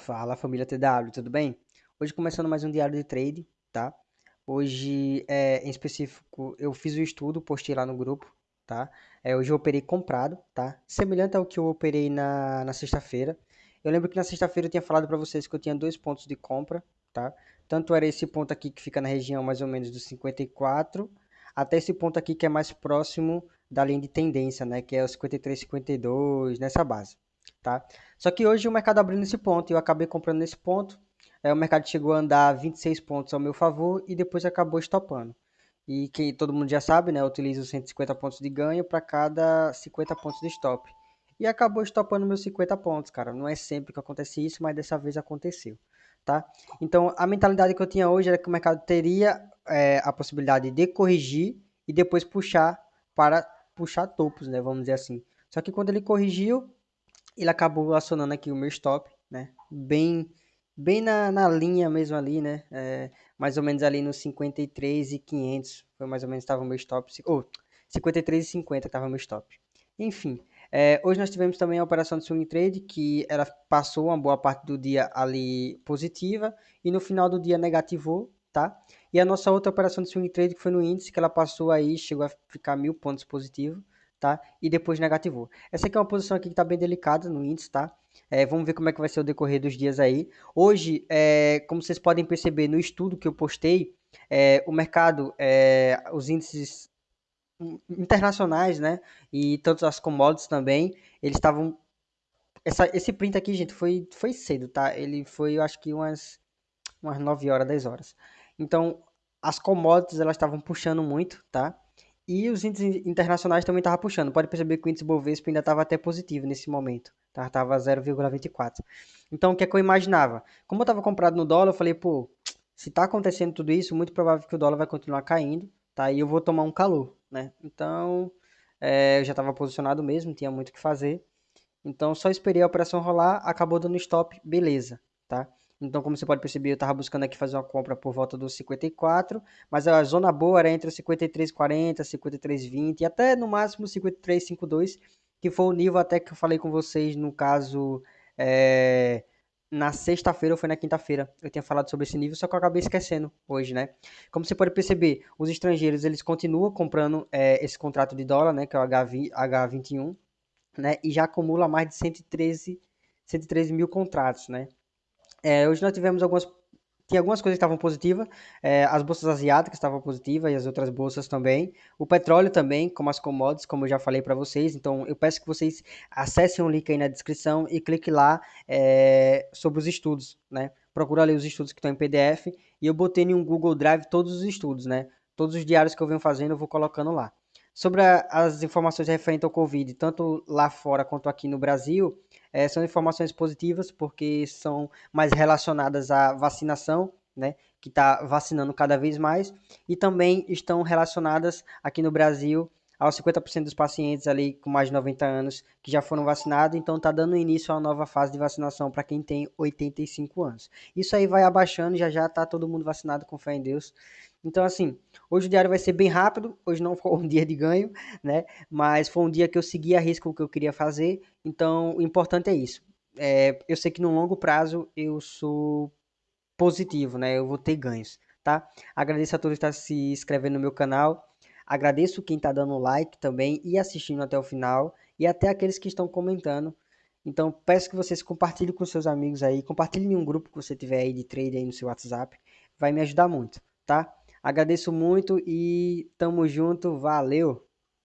Fala família TW, tudo bem? Hoje começando mais um diário de trade, tá? Hoje, é, em específico, eu fiz o estudo, postei lá no grupo, tá? É, hoje eu operei comprado, tá? Semelhante ao que eu operei na, na sexta-feira. Eu lembro que na sexta-feira eu tinha falado para vocês que eu tinha dois pontos de compra, tá? Tanto era esse ponto aqui que fica na região mais ou menos dos 54, até esse ponto aqui que é mais próximo da linha de tendência, né? Que é o 53, 52, nessa base tá? Só que hoje o mercado abriu nesse ponto e eu acabei comprando nesse ponto. É, o mercado chegou a andar 26 pontos ao meu favor e depois acabou estopando. E que todo mundo já sabe, né? Eu utilizo 150 pontos de ganho para cada 50 pontos de stop. E acabou estopando meus 50 pontos, cara. Não é sempre que acontece isso, mas dessa vez aconteceu, tá? Então, a mentalidade que eu tinha hoje era que o mercado teria é, a possibilidade de corrigir e depois puxar para puxar topos, né? Vamos dizer assim. Só que quando ele corrigiu, ele acabou acionando aqui o meu stop, né? Bem, bem na, na linha mesmo ali, né? É, mais ou menos ali nos 53 e 500, foi mais ou menos estava o meu stop, ou oh, 53 e 50 estava o meu stop. Enfim, é, hoje nós tivemos também a operação de swing trade, que ela passou uma boa parte do dia ali positiva e no final do dia negativou, tá? E a nossa outra operação de swing trade que foi no índice, que ela passou aí, chegou a ficar mil pontos positivo, tá? E depois negativou. Essa aqui é uma posição aqui que está bem delicada no índice, tá? É, vamos ver como é que vai ser o decorrer dos dias aí. Hoje, é, como vocês podem perceber no estudo que eu postei, é, o mercado, é, os índices internacionais, né? E tanto as commodities também, eles estavam... Essa, esse print aqui, gente, foi, foi cedo, tá? Ele foi, eu acho que umas, umas 9 horas, 10 horas. Então, as commodities, elas estavam puxando muito, tá? E os índices internacionais também estavam puxando. Pode perceber que o índice Bovespa ainda estava até positivo nesse momento. Estava 0,24. Então, o que é que eu imaginava? Como eu estava comprado no dólar, eu falei, pô, se está acontecendo tudo isso, muito provável que o dólar vai continuar caindo, tá? E eu vou tomar um calor, né? Então, é, eu já estava posicionado mesmo, tinha muito o que fazer. Então, só esperei a operação rolar, acabou dando stop, beleza, tá? Então, como você pode perceber, eu estava buscando aqui fazer uma compra por volta dos 54, mas a zona boa era entre os 53,40, 53,20 e até no máximo 53,52, que foi o nível até que eu falei com vocês no caso é, na sexta-feira ou foi na quinta-feira. Eu tinha falado sobre esse nível, só que eu acabei esquecendo hoje, né? Como você pode perceber, os estrangeiros eles continuam comprando é, esse contrato de dólar, né, que é o H20, H21, né, e já acumula mais de 113, 113 mil contratos, né? É, hoje nós tivemos algumas. Tinha algumas coisas que estavam positivas. É, as bolsas asiáticas estavam positivas e as outras bolsas também. O petróleo também, como as commodities, como eu já falei para vocês. Então eu peço que vocês acessem o link aí na descrição e clique lá é, sobre os estudos, né? Procura ali os estudos que estão em PDF. E eu botei em um Google Drive todos os estudos, né? Todos os diários que eu venho fazendo eu vou colocando lá. Sobre a, as informações referentes ao Covid, tanto lá fora quanto aqui no Brasil, é, são informações positivas porque são mais relacionadas à vacinação, né, que está vacinando cada vez mais, e também estão relacionadas aqui no Brasil aos 50% dos pacientes ali com mais de 90 anos que já foram vacinados, então está dando início a uma nova fase de vacinação para quem tem 85 anos. Isso aí vai abaixando, já já está todo mundo vacinado com fé em Deus. Então, assim, hoje o diário vai ser bem rápido. Hoje não foi um dia de ganho, né? Mas foi um dia que eu segui a risco o que eu queria fazer. Então, o importante é isso. É, eu sei que no longo prazo eu sou positivo, né? Eu vou ter ganhos, tá? Agradeço a todos que estão se inscrevendo no meu canal. Agradeço quem está dando like também e assistindo até o final. E até aqueles que estão comentando. Então, peço que vocês compartilhem com seus amigos aí. Compartilhem em um grupo que você tiver aí de trade aí no seu WhatsApp. Vai me ajudar muito, tá? Agradeço muito e tamo junto, valeu!